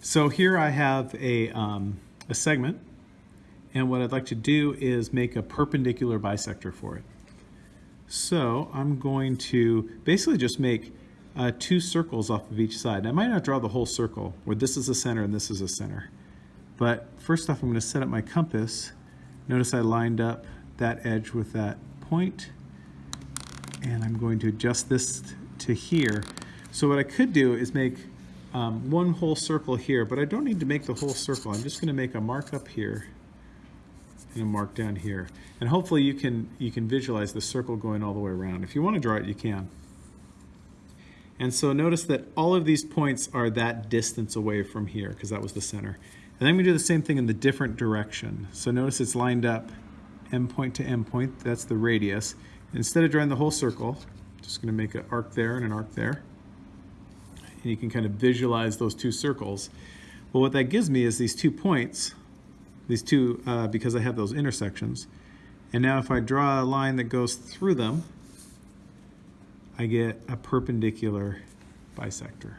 So here I have a, um, a segment, and what I'd like to do is make a perpendicular bisector for it. So I'm going to basically just make uh, two circles off of each side. I might not draw the whole circle, where this is a center and this is a center. But first off, I'm going to set up my compass. Notice I lined up that edge with that point, and I'm going to adjust this to here. So what I could do is make um, one whole circle here, but I don't need to make the whole circle. I'm just going to make a mark up here and a mark down here. And hopefully you can, you can visualize the circle going all the way around. If you want to draw it, you can. And so notice that all of these points are that distance away from here, because that was the center. And then we do the same thing in the different direction. So notice it's lined up end point to end point, that's the radius. Instead of drawing the whole circle, just gonna make an arc there and an arc there. And you can kind of visualize those two circles. Well, what that gives me is these two points, these two, uh, because I have those intersections. And now if I draw a line that goes through them, I get a perpendicular bisector.